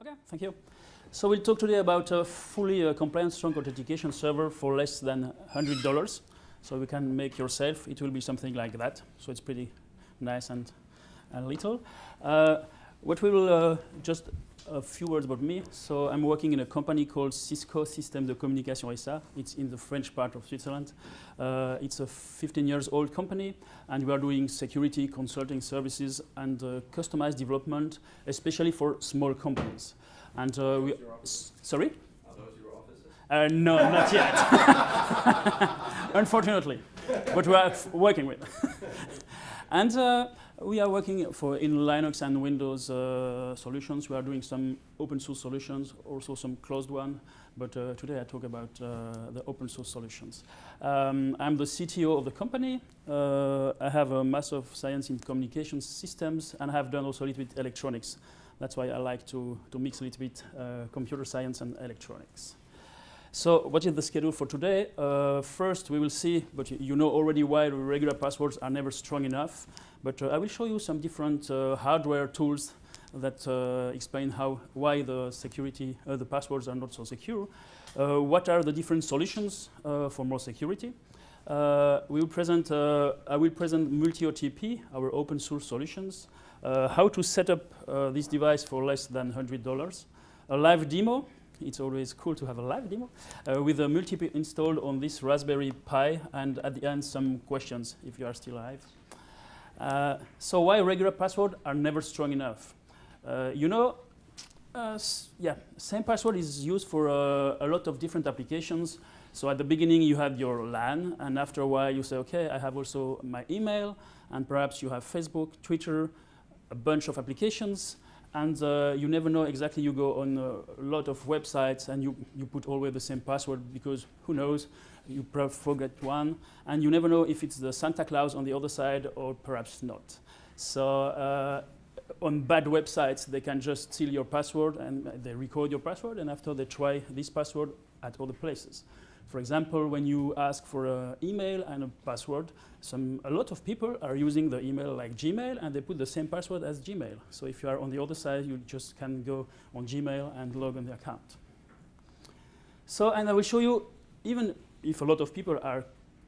Okay, thank you. So we'll talk today about a fully uh, compliant strong authentication server for less than $100. So you can make yourself. It will be something like that. So it's pretty nice and, and little. Uh, what we will uh, just a few words about me. So I'm working in a company called SysCo Systèmes de Communication SA. It's in the French part of Switzerland. Uh, it's a 15 years old company, and we are doing security consulting services and uh, customized development, especially for small companies. And uh, we, sorry. Are those your offices? Uh, no, not yet. Unfortunately, but we are working with. and uh, we are working for in Linux and Windows uh, solutions. We are doing some open source solutions, also some closed one. But uh, today I talk about uh, the open source solutions. Um, I'm the CTO of the company. Uh, I have a Master of Science in Communication Systems, and I have done also a little bit electronics. That's why I like to, to mix a little bit uh, computer science and electronics. So what is the schedule for today? Uh, first, we will see, but you know already why regular passwords are never strong enough. But uh, I will show you some different uh, hardware tools that uh, explain how, why the security, uh, the passwords are not so secure. Uh, what are the different solutions for more security? we will present, I will present multi-OTP, our open source solutions, how to set up this device for less than $100, a live demo, it's always cool to have a live demo, uh, with a multiple installed on this Raspberry Pi, and at the end some questions if you are still alive. Uh, so why regular passwords are never strong enough? Uh, you know, uh, yeah, same password is used for uh, a lot of different applications. So at the beginning you have your LAN, and after a while you say, okay, I have also my email, and perhaps you have Facebook, Twitter, a bunch of applications, and uh, you never know exactly. You go on a lot of websites and you, you put always the same password because who knows, you forget one, and you never know if it's the Santa Claus on the other side or perhaps not. So uh, on bad websites, they can just steal your password and they record your password, and after they try this password at other places. For example, when you ask for an email and a password, some, a lot of people are using the email like Gmail and they put the same password as Gmail. So if you are on the other side, you just can go on Gmail and log on the account. So, and I will show you, even if a lot of people are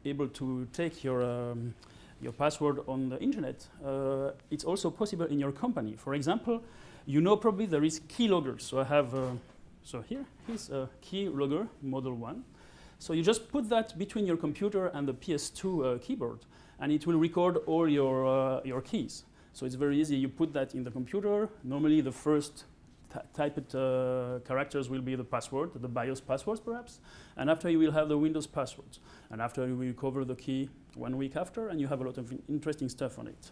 able to take your, um, your password on the internet, uh, it's also possible in your company. For example, you know probably there is keylogger. So I have, uh, so here's a keylogger model one. So you just put that between your computer and the PS2 uh, keyboard, and it will record all your, uh, your keys. So it's very easy. You put that in the computer. Normally, the first typed uh, characters will be the password, the BIOS passwords perhaps, and after you will have the Windows passwords. And after you will recover the key one week after, and you have a lot of interesting stuff on it.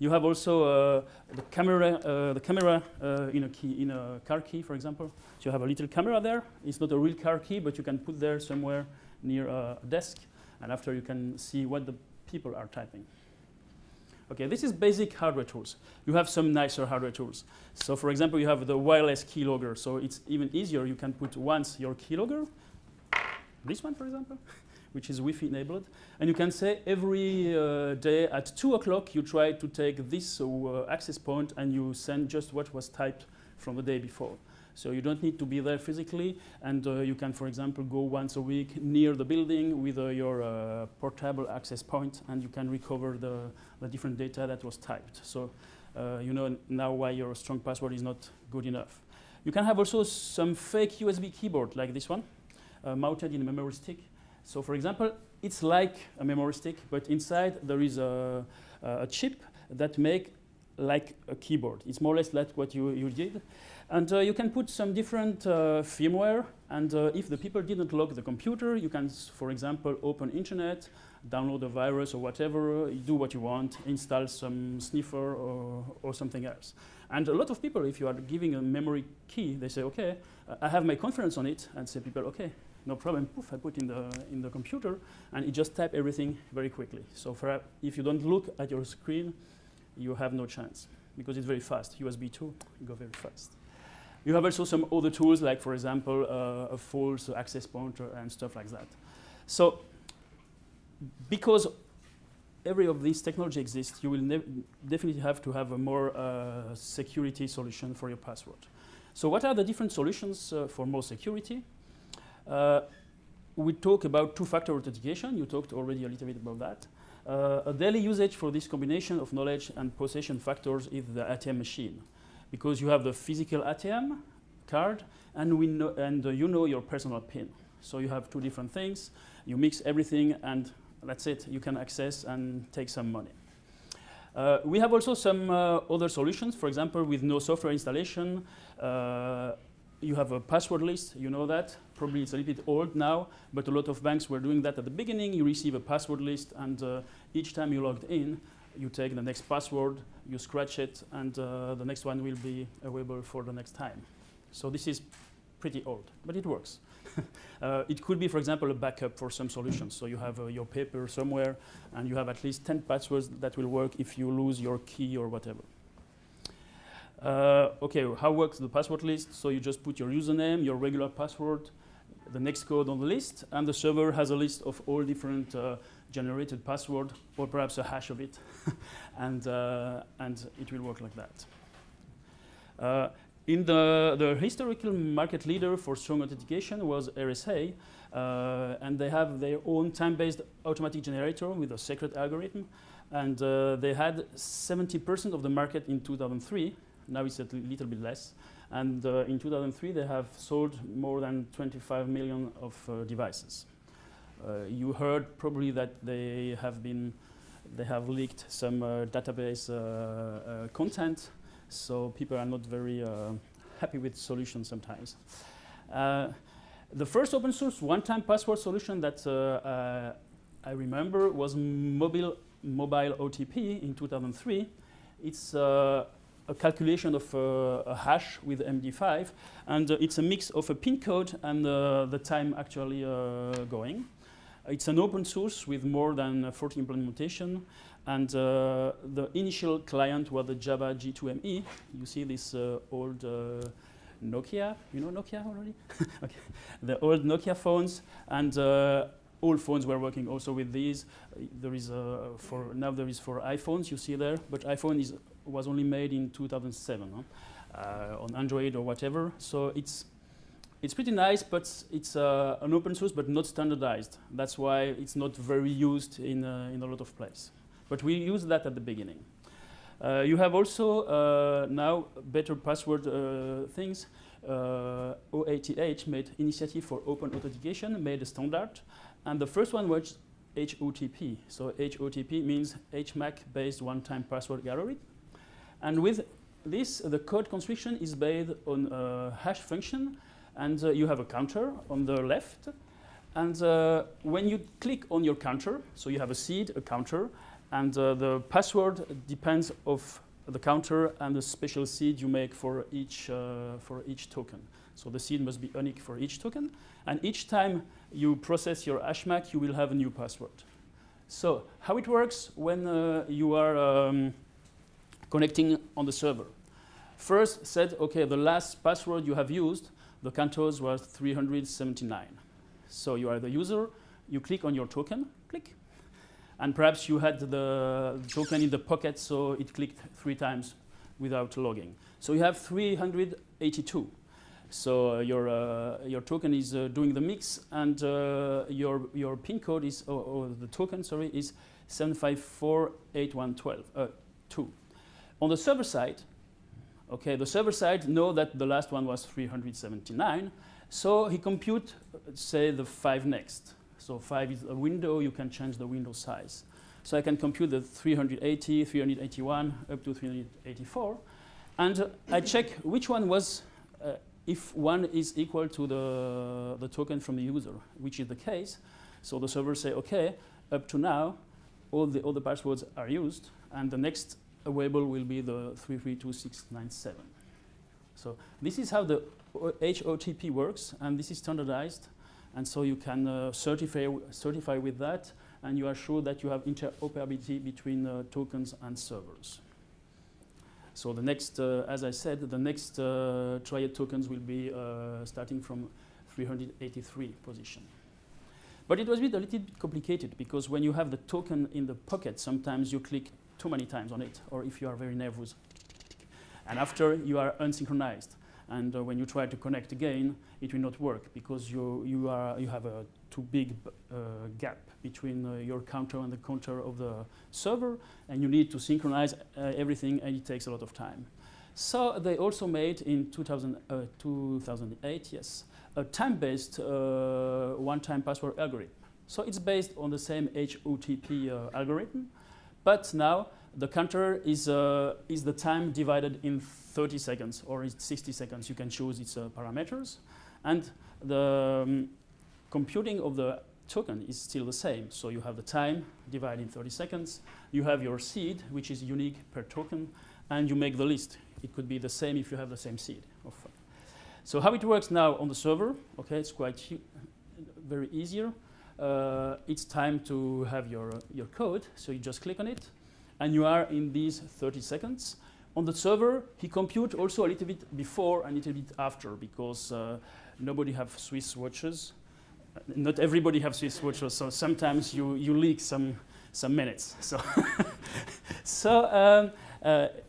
You have also uh, the camera, uh, the camera uh, in a key, in a car key, for example. So you have a little camera there. It's not a real car key, but you can put there somewhere near a desk, and after you can see what the people are typing. Okay, this is basic hardware tools. You have some nicer hardware tools. So for example, you have the wireless keylogger. So it's even easier. You can put once your keylogger, this one, for example, which is Wi-Fi enabled. And you can say every uh, day at 2 o'clock, you try to take this uh, access point and you send just what was typed from the day before. So you don't need to be there physically, and uh, you can, for example, go once a week near the building with uh, your uh, portable access point, and you can recover the, the different data that was typed. So uh, you know now why your strong password is not good enough. You can have also some fake USB keyboard like this one, mounted in a memory stick, so for example, it's like a memory stick, but inside there is a, a chip that make like a keyboard. It's more or less like what you, you did. And uh, you can put some different uh, firmware, and uh, if the people didn't lock the computer, you can, for example, open internet, download a virus or whatever, do what you want, install some sniffer or, or something else. And a lot of people, if you are giving a memory key, they say, okay, I have my confidence on it, and say people, okay, no problem, poof, I put in the, in the computer, and it just type everything very quickly. So for, if you don't look at your screen, you have no chance, because it's very fast. USB 2, you go very fast. You have also some other tools, like for example, uh, a false access pointer and stuff like that. So because every of these technology exists, you will definitely have to have a more uh, security solution for your password. So what are the different solutions uh, for more security? Uh, we talk about two-factor authentication. You talked already a little bit about that. Uh, a daily usage for this combination of knowledge and possession factors is the ATM machine. Because you have the physical ATM card and, we know, and uh, you know your personal PIN. So you have two different things. You mix everything and that's it. You can access and take some money. Uh, we have also some uh, other solutions. For example, with no software installation, uh, you have a password list, you know that. Probably it's a little bit old now, but a lot of banks were doing that at the beginning. You receive a password list, and uh, each time you logged in, you take the next password, you scratch it, and uh, the next one will be available for the next time. So this is pretty old, but it works. uh, it could be, for example, a backup for some solutions. So you have uh, your paper somewhere, and you have at least 10 passwords that will work if you lose your key or whatever. Uh, okay, how works the password list? So you just put your username, your regular password, the next code on the list, and the server has a list of all different uh, generated password, or perhaps a hash of it, and, uh, and it will work like that. Uh, in the, the historical market leader for strong authentication was RSA, uh, and they have their own time-based automatic generator with a secret algorithm, and uh, they had 70% of the market in 2003, now it's a little bit less. And uh, in 2003, they have sold more than 25 million of uh, devices. Uh, you heard probably that they have been, they have leaked some uh, database uh, uh, content, so people are not very happy with solutions sometimes. the first open source one-time password solution that I remember was mobile mobile OTP in 2003. It's a calculation of uh, a hash with MD5, and uh, it's a mix of a pin code and uh, the time actually going. It's an open source with more than 40 implementation, and the initial client was the Java J2ME. You see this old Nokia, you know Nokia already? okay. The old Nokia phones, and uh, all phones were working also with these. Uh, there is uh, for now there is for iPhones you see there, but iPhone is was only made in 2007 huh? uh, on Android or whatever. So it's it's pretty nice, but it's uh, an open source, but not standardized. That's why it's not very used in uh, in a lot of places. But we use that at the beginning. Uh, you have also uh, now better password uh, things. OATH made initiative for open authentication, made a standard, and the first one was HOTP. So HOTP means HMAC-based one-time password algorithm. And with this, the code construction is based on a hash function, and uh, you have a counter on the left. And uh, when you click on your counter, so you have a seed, a counter, and uh, the password depends of the counter and the special seed you make for each, uh, for each token. So the seed must be unique for each token. And each time you process your HashMac, you will have a new password. So how it works when uh, you are um, connecting on the server. First said, okay, the last password you have used, the CentOS was 379. So you are the user, you click on your token, click. And perhaps you had the token in the pocket, so it clicked three times without logging. So you have 382. So uh, your, uh, your token is uh, doing the mix, and uh, your, your PIN code is, or, or, the token, sorry, is 7548112, uh, 2. On the server side, okay, the server side know that the last one was 379, so he compute, say, the five next. So five is a window, you can change the window size. So I can compute the 380, 381, up to 384. And uh, I check which one was, uh, if one is equal to the, the token from the user, which is the case. So the server say, okay, up to now, all the other passwords are used, and the next available will be the 332697. So this is how the HOTP works, and this is standardized. And so you can uh, certify, certify with that, and you are sure that you have interoperability between uh, tokens and servers. So the next, uh, as I said, the next uh, triad tokens will be uh, starting from 383 position. But it was a, little bit complicated because when you have the token in the pocket, sometimes you click too many times on it, or if you are very nervous. And after, you are unsynchronized. And uh, when you try to connect again, it will not work because you, you, are, you have a too big uh, gap between uh, your counter and the counter of the server, and you need to synchronize uh, everything, and it takes a lot of time. So they also made in 2000, 2008, yes, a time-based one-time password algorithm. So it's based on the same HOTP algorithm, but now the counter is, uh, is the time divided in 30 seconds or 60 seconds. You can choose its uh, parameters. And the um, computing of the token is still the same. So you have the time divided in 30 seconds. You have your seed, which is unique per token, and you make the list. It could be the same if you have the same seed. So how it works now on the server, okay, it's quite very easier. Uh, it's time to have your, uh, your code, so you just click on it, and you are in these 30 seconds. On the server, he compute also a little bit before and a little bit after because uh, nobody have Swiss watches. Uh, not everybody have Swiss watches, so sometimes you, you leak some, some minutes. So, so um,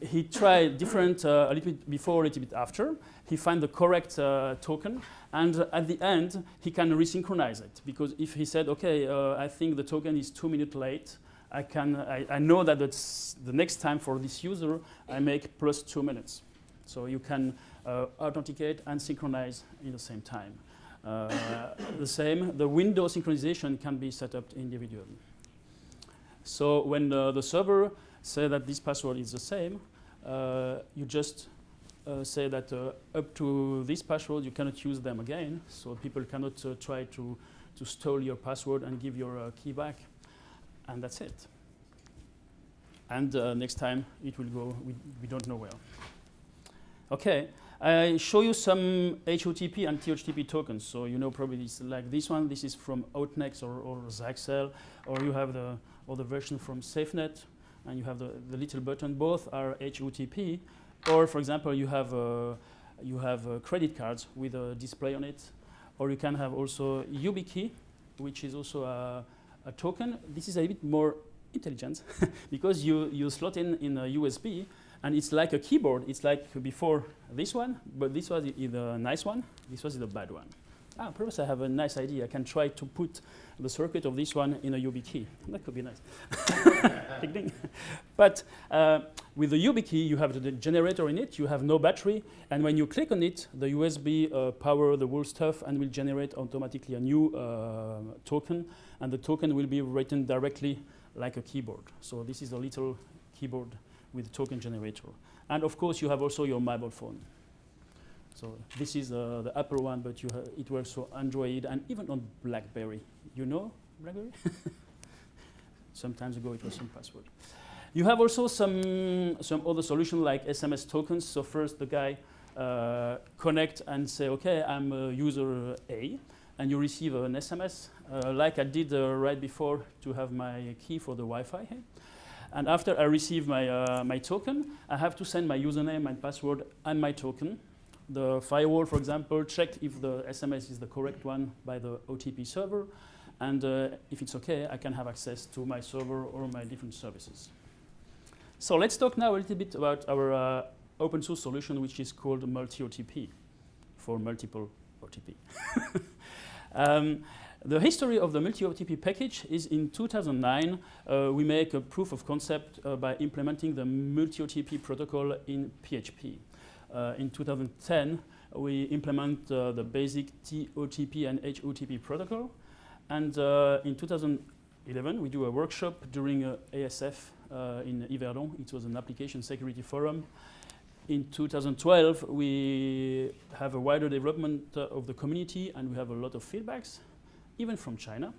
he tried different, uh, a little bit before, a little bit after. He find the correct uh, token, and at the end, he can resynchronize it. Because if he said, okay, uh, I think the token is two minutes late, I, can, I, I know that the next time for this user, I make plus two minutes. So you can uh, authenticate and synchronize in the same time. Uh, the same, the window synchronization can be set up individually. So when the server say that this password is the same, uh, you just uh, say that uh, up to this password you cannot use them again. So people cannot uh, try to, to steal your password and give your uh, key back and that's it. And uh, next time it will go, we, we don't know where. Okay, I show you some HOTP and TOTP tokens. So you know probably it's like this one. This is from Authenex or, or Zaxel, or you have the other version from SafeNet, and you have the, the little button. Both are HOTP, or for example, you have uh, you have uh, credit cards with a display on it, or you can have also YubiKey, which is also a a token, this is a bit more intelligent because you, you slot in in a USB and it's like a keyboard. It's like before this one, but this was the nice one. This was the bad one. Ah, perhaps I have a nice idea. I can try to put the circuit of this one in a YubiKey. That could be nice. but uh, with the YubiKey, you have the generator in it. You have no battery. And when you click on it, the USB uh, power the whole stuff and will generate automatically a new uh, token. And the token will be written directly like a keyboard. So this is a little keyboard with token generator. And of course, you have also your mobile phone. So this is uh, the upper one, but it works for Android and even on BlackBerry. You know BlackBerry? Sometimes ago it was some password. You have also some, some other solution like SMS tokens. So first the guy uh, connect and say, okay, I'm user A, and you receive an SMS uh, like I did uh, right before to have my key for the Wi-Fi. And after I receive my, uh, my token, I have to send my username and password and my token the firewall, for example, check if the SMS is the correct one by the OTP server. And uh, if it's OK, I can have access to my server or my different services. So let's talk now a little bit about our uh, open source solution, which is called multi-OTP for multiple OTP. um, the history of the multi-OTP package is in 2009, uh, we make a proof of concept uh, by implementing the multi-OTP protocol in PHP. Uh, in 2010, we implement uh, the basic TOTP and HOTP protocol. And uh, in 2011, we do a workshop during ASF in Yverdon. It was an application security forum in 2012, we have a wider development uh, of the community and we have a lot of feedbacks, even from China.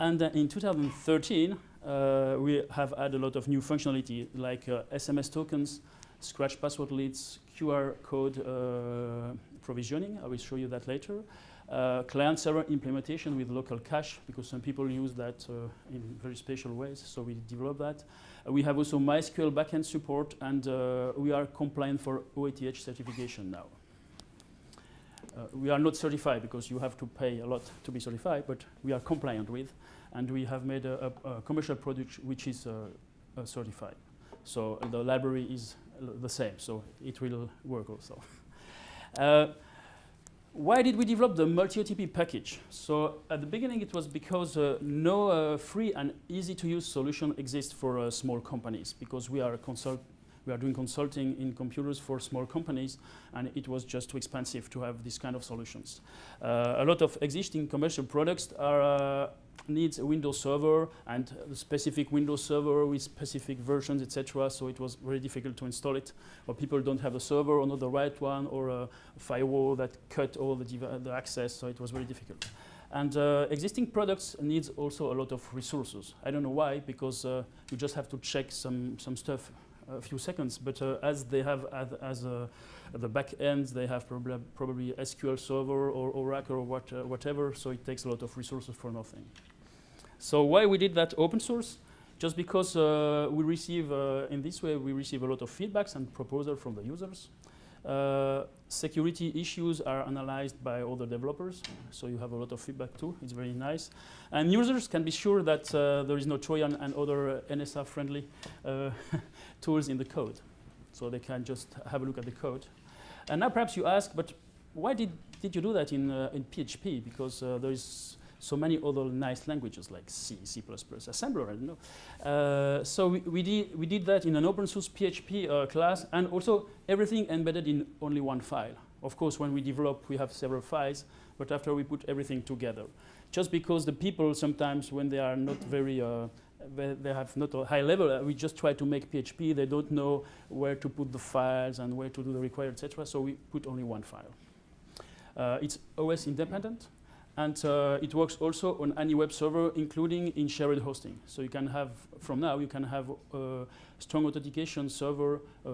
And uh, in 2013, uh, we have had a lot of new functionality like SMS tokens, scratch password leads, QR code uh, provisioning. I will show you that later. Uh, client server implementation with local cache because some people use that uh, in very special ways, so we develop that. Uh, we have also MySQL backend support and uh, we are compliant for OATH certification now. Uh, we are not certified because you have to pay a lot to be certified, but we are compliant with and we have made a, a, a commercial product which is certified. So the library is the same, so it will work also. Uh, why did we develop the multi-OTP package? So at the beginning it was because uh, no uh, free and easy to use solution exists for uh, small companies because we are a consult we are doing consulting in computers for small companies and it was just too expensive to have this kind of solutions. Uh, a lot of existing commercial products are uh, needs a Windows server and a specific Windows server with specific versions, etc. So it was very difficult to install it. Or people don't have a server or not the right one, or a firewall that cut all the, the access. So it was very difficult. And uh, existing products needs also a lot of resources. I don't know why, because uh, you just have to check some some stuff a few seconds. But uh, as they have as, as uh, the back ends, they have prob probably SQL Server or Oracle or what, uh, whatever. So it takes a lot of resources for nothing. So why we did that open source? Just because we receive, in this way, we receive a lot of feedbacks and proposals from the users. Uh, security issues are analyzed by other developers, so you have a lot of feedback too. It's very nice. And users can be sure that uh, there is no Trojan and other NSA-friendly uh, tools in the code. So they can just have a look at the code. And now perhaps you ask, but why did, did you do that in, uh, in PHP? Because there is so many other nice languages like C, C++, assembler, I don't know. Uh, so we, we, did, we did that in an open source PHP uh, class and also everything embedded in only one file. Of course, when we develop, we have several files, but after we put everything together. Just because the people sometimes, when they are not very, uh, they have not a high level, uh, we just try to make PHP, they don't know where to put the files and where to do the required, etc. So we put only one file. Uh, it's OS independent. And uh, it works also on any web server, including in shared hosting. So you can have, from now, you can have a strong authentication server uh,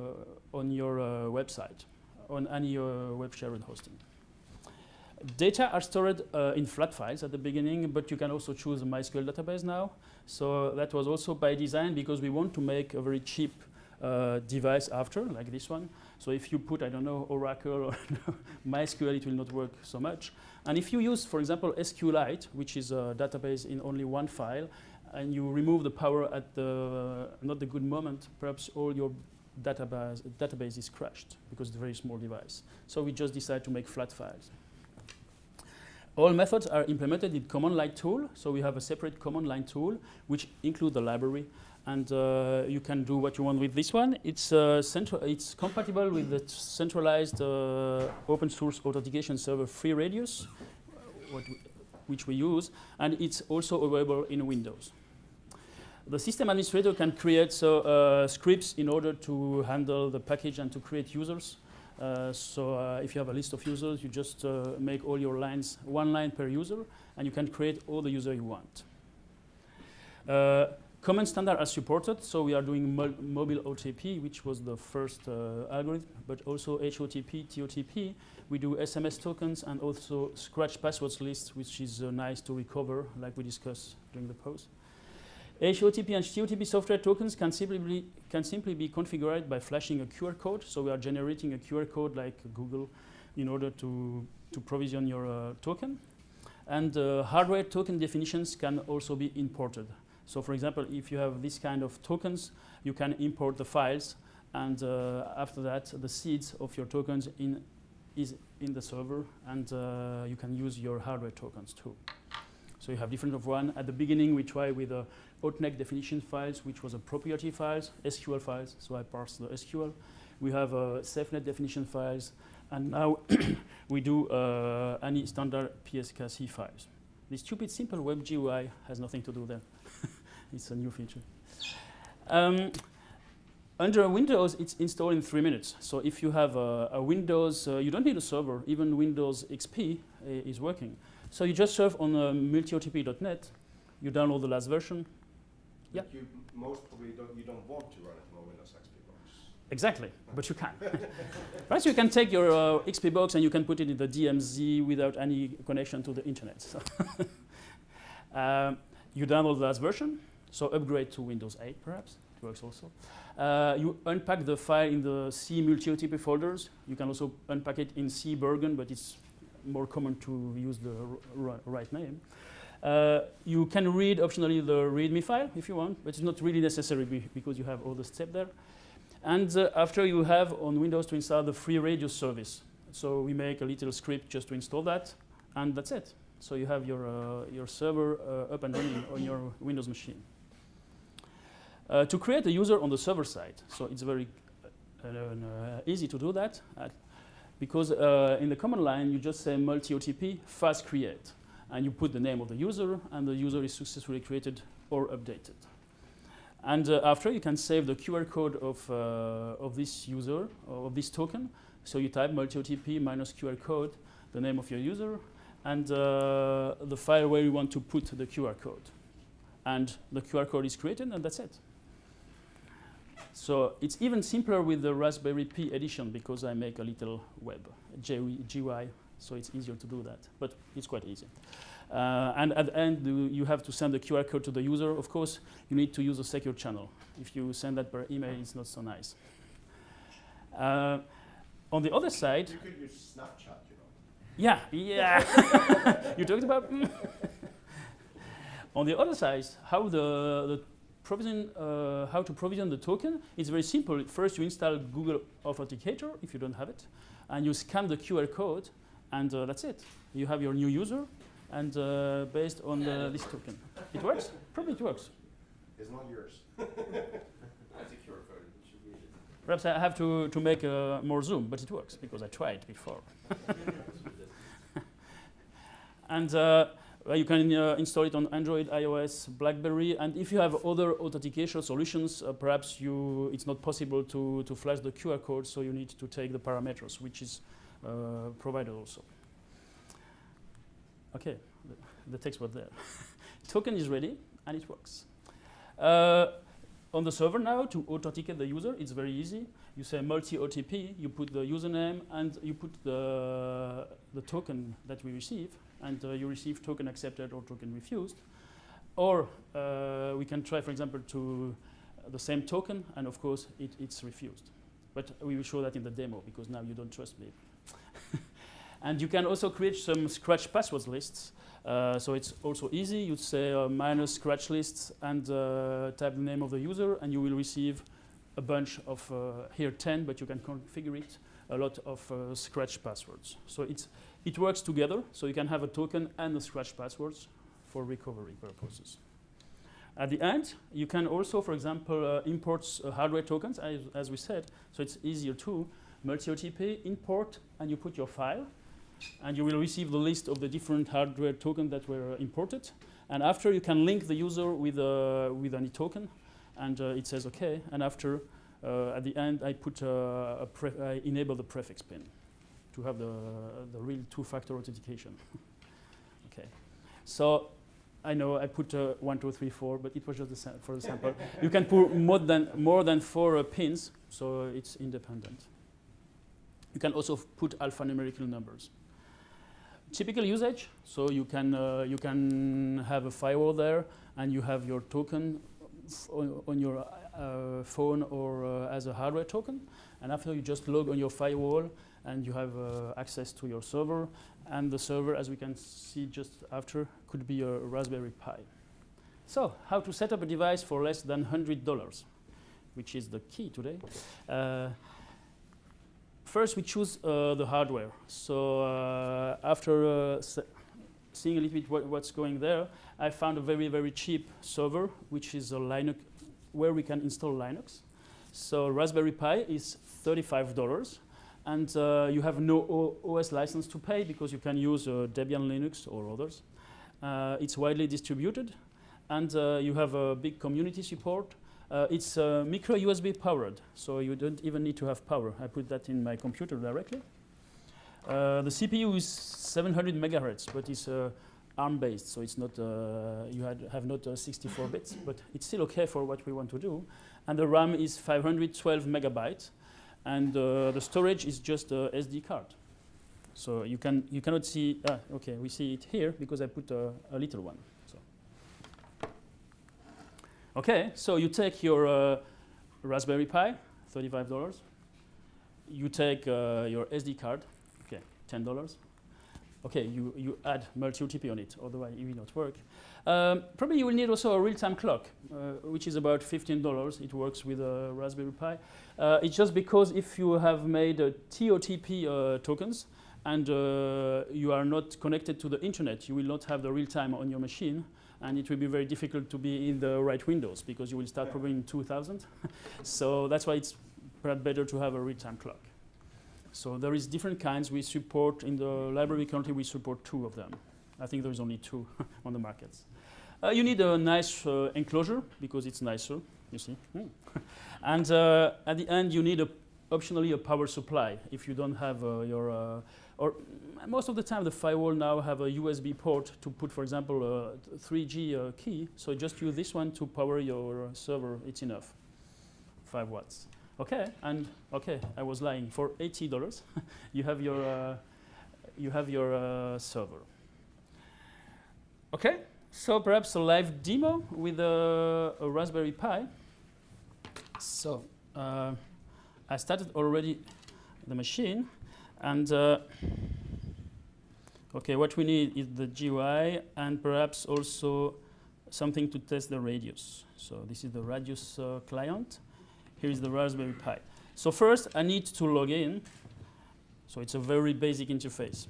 on your uh, website, on any uh, web shared hosting. Data are stored uh, in flat files at the beginning, but you can also choose a MySQL database now. So that was also by design because we want to make a very cheap uh, device after, like this one. So if you put, I don't know, Oracle or MySQL, it will not work so much. And if you use, for example, SQLite, which is a database in only one file, and you remove the power at the not the good moment, perhaps all your database, database is crashed because it's a very small device. So we just decide to make flat files. All methods are implemented in command line tool. So we have a separate command line tool, which include the library and uh, you can do what you want with this one. It's uh, central. It's compatible with the centralized uh, open source authentication server FreeRadius, we, which we use, and it's also available in Windows. The system administrator can create so, uh, scripts in order to handle the package and to create users. Uh, so uh, if you have a list of users, you just make all your lines one line per user, and you can create all the user you want. Common standard are supported, so we are doing mo mobile OTP, which was the first uh, algorithm, but also HOTP, TOTP. We do SMS tokens and also scratch passwords list, which is uh, nice to recover, like we discussed during the post. HOTP and TOTP software tokens can simply, be, can simply be configured by flashing a QR code. So we are generating a QR code like Google in order to, to provision your uh, token. And uh, hardware token definitions can also be imported. So for example, if you have this kind of tokens, you can import the files and uh, after that, the seeds of your tokens in, is in the server and uh, you can use your hardware tokens too. So you have different of one. At the beginning, we try with the Authenex definition files, which was a proprietary files, SQL files, so I parse the SQL. We have uh, SafeNet definition files, and now we do uh, any standard PSKC files. The stupid simple web GUI has nothing to do there. It's a new feature. Um, under Windows, it's installed in three minutes. So if you have a, a Windows, uh, you don't need a server. Even Windows XP uh, is working. So you just surf on uh, multiotp.net. You download the last version. Yeah. You most probably don't, you don't want to run it on a Windows XP box. Exactly, but you can. right, so you can take your uh, XP box and you can put it in the DMZ without any connection to the internet. So um, you download the last version. So upgrade to Windows 8 perhaps, it works also. Uh, you unpack the file in the C multi-OTP folders. You can also unpack it in C Bergen, but it's more common to use the right name. Uh, you can read optionally the README file if you want, but it's not really necessary be because you have all the steps there. And uh, after you have on Windows to install the FreeRadius service. So we make a little script just to install that, and that's it. So you have your, uh, your server uh, up and running on your Windows machine. Uh, to create a user on the server side, so it's very uh, uh, easy to do that because in the command line you just say multi-OTP fast create and you put the name of the user and the user is successfully created or updated. And uh, after you can save the QR code of, uh, of this user of this token. So you type multi-OTP minus QR code, the name of your user, and uh, the file where you want to put the QR code. And the QR code is created and that's it. So it's even simpler with the Raspberry Pi edition because I make a little web GUI, so it's easier to do that. But it's quite easy. Uh, and at the end, you have to send the QR code to the user. Of course, you need to use a secure channel. If you send that per email, it's not so nice. Uh, on the other side, You could use Snapchat, you know. yeah, yeah. you talked about. mm. On the other side, how the, the provision, uh, how to provision the token is very simple. First, you install Google Authenticator if you don't have it, and you scan the QR code, and uh, that's it. You have your new user, and uh, based on the, this token, it works. Probably it works. It's not yours. That's a QR code. You should read it. Perhaps I have to, to make uh, more zoom, but it works because I tried before. and uh, well, you can uh, install it on Android, iOS, BlackBerry, and if you have other authentication solutions, uh, perhaps you it's not possible to, to flash the QR code, so you need to take the parameters, which is uh, provided also. Okay, the, the text was there. Token is ready, and it works. Uh, on the server now, to authenticate the user, it's very easy. You say multi-OTP, you put the username, and you put the, the token that we receive, and uh, you receive token accepted or token refused. Or uh, we can try, for example, to uh, the same token, and of course, it, it's refused. But we will show that in the demo, because now you don't trust me. and you can also create some scratch passwords lists. Uh, so it's also easy. You'd say uh, minus scratch lists and uh, type the name of the user, and you will receive a bunch of here 10, but you can configure it a lot of scratch passwords. So it's it works together. So you can have a token and a scratch passwords for recovery purposes. At the end, you can also, for example, uh, import uh, hardware tokens, as, as we said. So it's easier too. Multi-OTP, import, and you put your file and you will receive the list of the different hardware tokens that were imported. And after you can link the user with, uh, with any token, and uh, it says OK. And after, uh, at the end, I put uh, I enable the prefix pin to have the, the real two-factor authentication. okay. So I know I put uh, one, two, three, four, but it was just the for the sample. you can put more than more than four uh, pins, so it's independent. You can also put alphanumerical numbers typical usage. So you can uh, you can have a firewall there, and you have your token on, on your uh, phone or uh, as a hardware token. And after you just log on your firewall, and you have uh, access to your server. And the server, as we can see just after, could be a Raspberry Pi. So how to set up a device for less than hundred dollars, which is the key today. Uh, First, we choose uh, the hardware. So uh, after uh, seeing a little bit what, what's going there, I found a very, very cheap server, which is a Linux, where we can install Linux. So Raspberry Pi is $35, and uh, you have no o- OS license to pay because you can use uh, Debian Linux or others. Uh, it's widely distributed, and uh, you have a big community support. Uh, it's uh, micro USB powered, so you don't even need to have power. I put that in my computer directly. The CPU is 700 megahertz, but it's uh, ARM based, so it's not you had, have not uh, 64 bits, but it's still okay for what we want to do. And the RAM is 512 megabytes, and uh, the storage is just a SD card. So you can you cannot see. Ah, okay, we see it here because I put a, a little one. So. Okay, so you take your uh, Raspberry Pi, thirty-five dollars. You take uh, your SD card, okay, ten dollars, okay, you, you add multi-OTP on it, otherwise it will not work. Um, probably you will need also a real-time clock, uh, which is about $15. It works with a Raspberry Pi. Uh, it's just because if you have made uh, TOTP uh, tokens and uh, you are not connected to the internet, you will not have the real time on your machine and it will be very difficult to be in the right windows because you will start probably in 2000. so that's why it's perhaps better to have a real-time clock. So there is different kinds. We support, in the library currently we support two of them. I think there is only two on the markets. Uh, you need a nice uh, enclosure because it's nicer, you see. Mm. and uh, at the end you need a, optionally a power supply if you don't have uh, your, uh, or most of the time the firewall now have a USB port to put, for example, a 3G uh, key. So just use this one to power your server, it's enough, five watts. Okay, and okay, I was lying. For eighty dollars, you have your uh, you have your uh, server. Okay, so perhaps a live demo with a, a Raspberry Pi. So uh, I started already the machine, and uh, okay, what we need is the GUI and perhaps also something to test the radius. So this is the radius uh, client. Here is the Raspberry Pi. So first, I need to log in. So it's a very basic interface.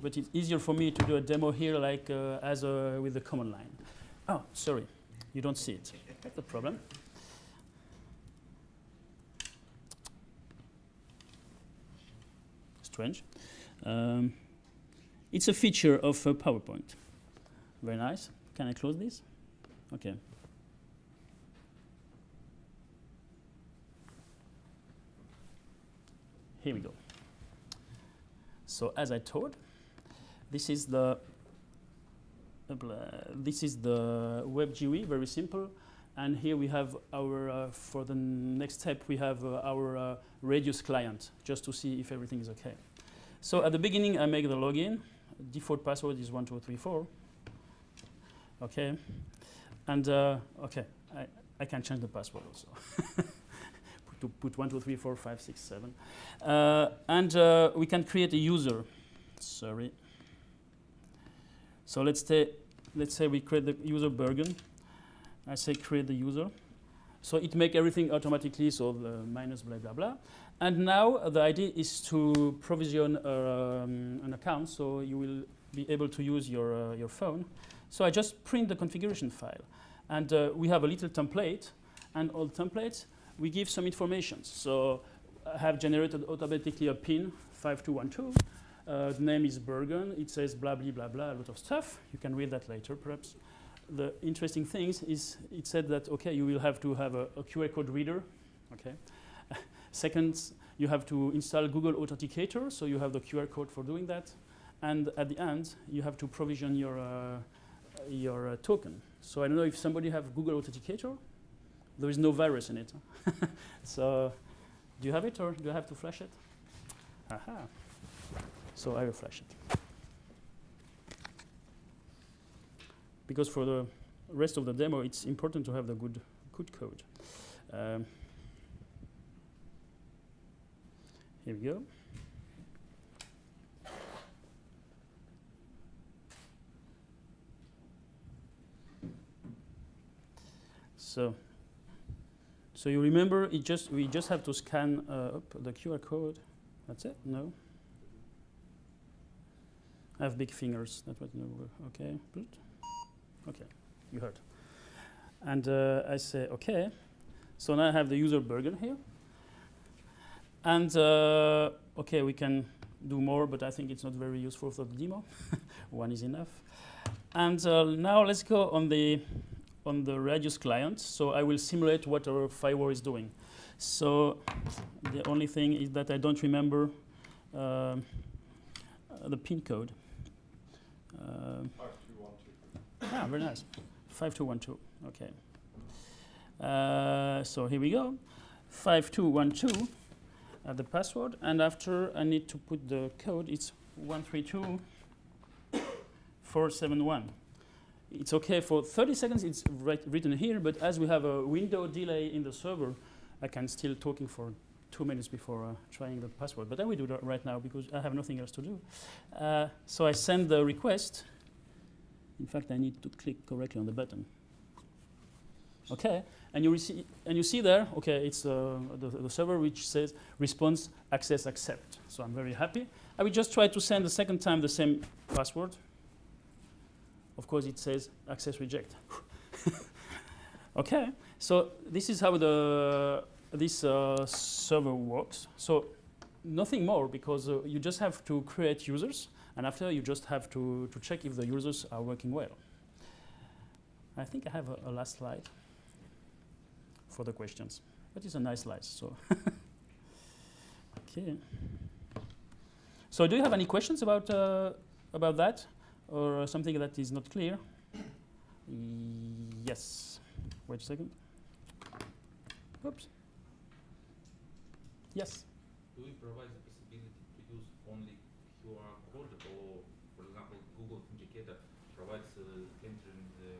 But it's easier for me to do a demo here like uh, as a, with the command line. Oh, sorry, you don't see it. That's the problem. Strange. Um, it's a feature of uh, PowerPoint. Very nice. Can I close this? Okay. Here we go. So as I told, this is the this is the web GUI, very simple. And here we have our, uh, for the next step, we have uh, our uh, Radius client, just to see if everything is okay. So at the beginning, I make the login. Default password is 1234. Okay. And, uh, okay, I, I can change the password also. to put one, two, three, four, five, six, seven. Uh, and uh, we can create a user. Sorry. So let's, let's say we create the user Bergen. I say create the user. So it make everything automatically, so the minus blah, blah, blah. And now uh, the idea is to provision um, an account, so you will be able to use your, uh, your phone. So I just print the configuration file. And uh, we have a little template, and all templates, we give some information. So I have generated automatically a pin, 5212. Uh, the name is Bergen. It says blah, blah, blah, blah, a lot of stuff. You can read that later, perhaps. The interesting thing is it said that, OK, you will have to have a, a QR code reader. Okay. Second, you have to install Google Authenticator, so you have the QR code for doing that. And at the end, you have to provision your, uh, your uh, token. So I don't know if somebody have Google Authenticator. There is no virus in it. so do you have it, or do I have to flash it? Aha. So I will flash it. Because for the rest of the demo, it's important to have the good, good code. Um, here we go. So, so you remember, it just we just have to scan uh, the QR code. That's it. No. I have big fingers. That was no. Okay. Okay. You heard. And uh, I say okay. So now I have the user Bergen here. And uh, okay, we can do more, but I think it's not very useful for the demo. One is enough. And uh, now let's go on the on the Radius client. So I will simulate what our firewall is doing. So the only thing is that I don't remember uh, the pin code. Uh, 5212. ah, very nice. 5212. Okay. Uh, so here we go. 5212 uh, the password. And after I need to put the code, it's 132471 it's okay for 30 seconds, it's written here, but as we have a window delay in the server, I can still talking for two minutes before uh, trying the password. But I will do that right now because I have nothing else to do. Uh, so I send the request. In fact, I need to click correctly on the button. Okay, and you receive, and you see there, okay, it's uh, the, the server which says response access accept. So I'm very happy. I will just try to send the second time the same password. Of course, it says access reject. okay, so this is how the this uh, server works. So nothing more because uh, you just have to create users, and after you just have to to check if the users are working well. I think I have a, a last slide for the questions. But it's a nice slide, so. okay. So do you have any questions about, uh, about that? Or something that is not clear? yes. Wait a second. Oops. Yes. Do we provide the possibility to use only QR code or, for example, Google Authenticator provides uh, entering the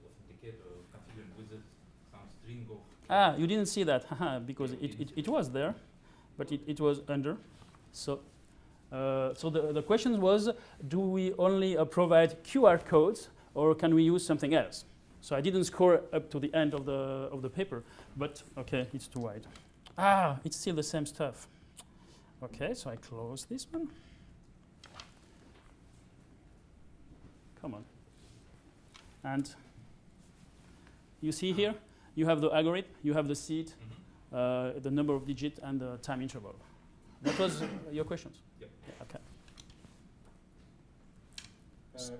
authenticator configuring with it some string of Ah, you didn't see that, haha, because it, it, it was there, but it, it was under. So, uh, so the, the question was, do we only uh, provide QR codes or can we use something else? So I didn't score up to the end of the, of the paper, but okay, it's too wide. Ah, it's still the same stuff. Okay, so I close this one. Come on. And you see here, you have the algorithm, you have the seed, uh, the number of digits, and the time interval. That was your questions? Yeah, okay. Uh,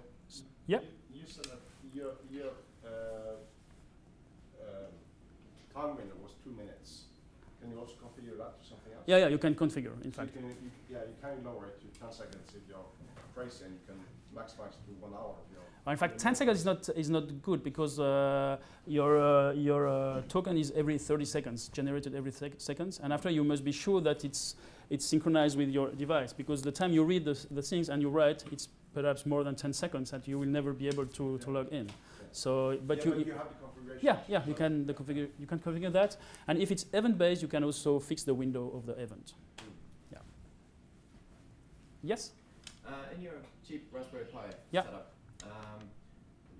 Yeah. You you said that your, your uh, um, time window was two minutes. Can you also configure that to something else? Yeah, yeah, you can configure, in So you fact. can, you, yeah, you can lower it to 10 seconds if you're crazy, and you can maximize it to one hour if you're. In fact, 10 seconds is not, is not good because uh, your, uh, your uh, token is every 30 seconds, generated every sec- seconds. And after, you must be sure that it's, it's synchronized with your device because the time you read the, the things and you write, it's perhaps more than 10 seconds that you will never be able to, to log in. So, but yeah, you, but you you have the configuration. Yeah, yeah, you can the configure you can configure that, and if it's event-based, you can also fix the window of the event. Yeah. Yes. Uh, in your cheap Raspberry Pi Yeah. setup, um,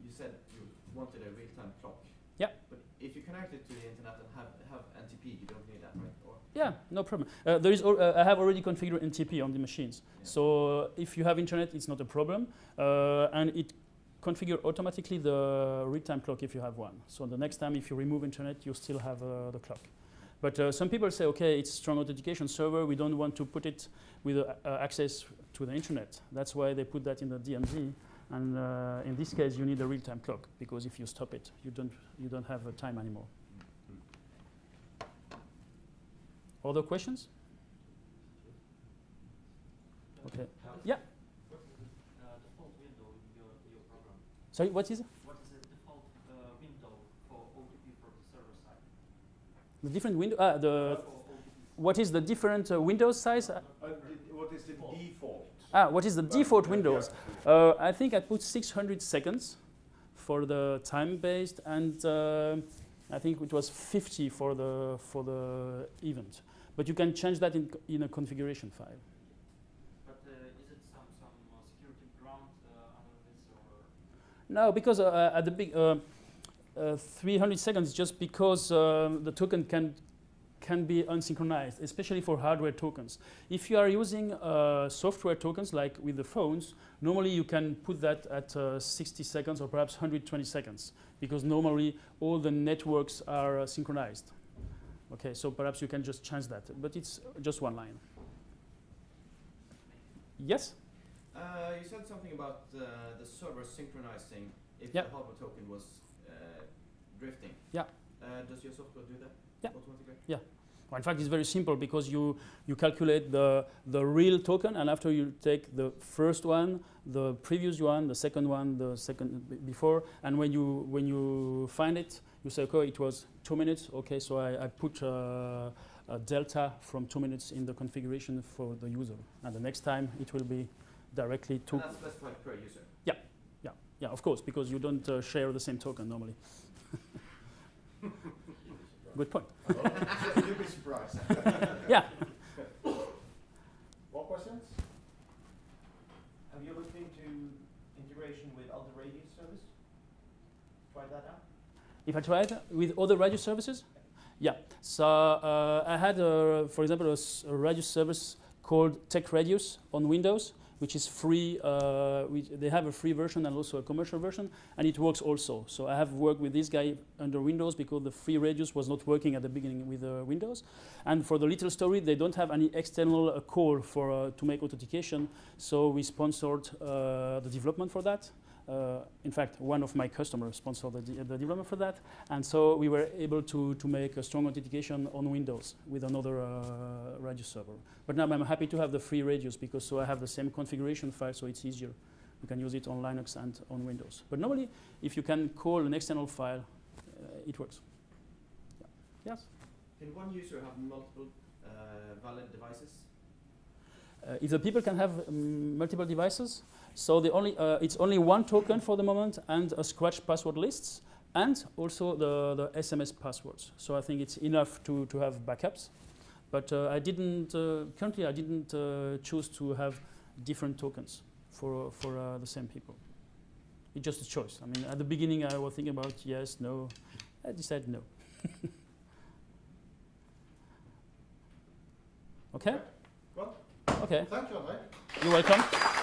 you said you wanted a real-time clock. Yeah. But if you connect it to the internet and have, have NTP, you don't need that, right? Or Yeah, no problem. Uh, there is uh, I have already configured NTP on the machines, Yeah. so if you have internet, it's not a problem, uh, and it configure automatically the real-time clock if you have one. So the next time, if you remove internet, you still have uh, the clock. But uh, some people say, okay, it's strong authentication server. We don't want to put it with uh, uh, access to the internet. That's why they put that in the DMZ. And uh, in this case, you need a real-time clock because if you stop it, you don't you don't have uh, time anymore. Other questions? Okay. Yeah. What is the uh, default window in your, your? Sorry, what is it? What is the default uh, window for OTP from the server side? The different window. Ah, the what is the different uh, Windows size? Uh, Uh, what is the default? ah, what is the Well, default yeah, Windows? yeah. Uh, I think I put 600 seconds for the time-based, and uh, I think it was 50 for the for the event. But you can change that in, in a configuration file. But uh, is it some, some uh, security ground uh, under this or? No, because uh, at the big uh, uh, 300 seconds, just because um, the token can can be unsynchronized, especially for hardware tokens. If you are using uh, software tokens like with the phones, normally you can put that at uh, 60 seconds or perhaps 120 seconds, because normally all the networks are uh, synchronized. Okay, so perhaps you can just change that, but it's just one line. Yes. Uh, you said something about uh, the server synchronizing if Yeah. the hardware token was uh, drifting. Yeah. Uh, does your software do that Yeah. automatically? Yeah. Well, in fact, it's very simple because you, you calculate the, the real token, and after you take the first one, the previous one, the second one, the second before, and when you, when you find it, you say, okay, it was two minutes. Okay, so I, I put uh, a delta from two minutes in the configuration for the user, and the next time it will be directly two. And that's specified per user. Yeah, yeah, yeah, of course, because you don't uh, share the same token normally. good point. You'd be surprised. Yeah. More questions? Have you looked into integration with other RADIUS service? Tried that out? If I tried with other RADIUS services, yeah. So uh, I had, uh, for example, a, a RADIUS service called TekRADIUS on Windows, which is free. Uh, which they have a free version and also a commercial version, and it works also. So I have worked with this guy under Windows because the FreeRadius was not working at the beginning with uh, Windows. And for the little story, they don't have any external uh, call for uh, to make authentication. So we sponsored uh, the development for that. Uh, in fact, one of my customers sponsored the, de- the development for that, and so we were able to, to make a strong authentication on Windows with another uh, RADIUS server. But now I'm happy to have the FreeRadius because so I have the same configuration file, so it's easier. You can use it on Linux and on Windows. But normally, if you can call an external file, uh, it works. Yeah. Yes. Can one user have multiple uh, valid devices? Uh, if the people can have um, multiple devices, so only uh, it's only one token for the moment and a scratch password lists and also the, the SMS passwords. So I think it's enough to, to have backups. But uh, I didn't currently I didn't choose to have different tokens for for the same people. It's just a choice. I mean, at the beginning I was thinking about yes, no. I decided no. okay. Okay. thank you. You're welcome.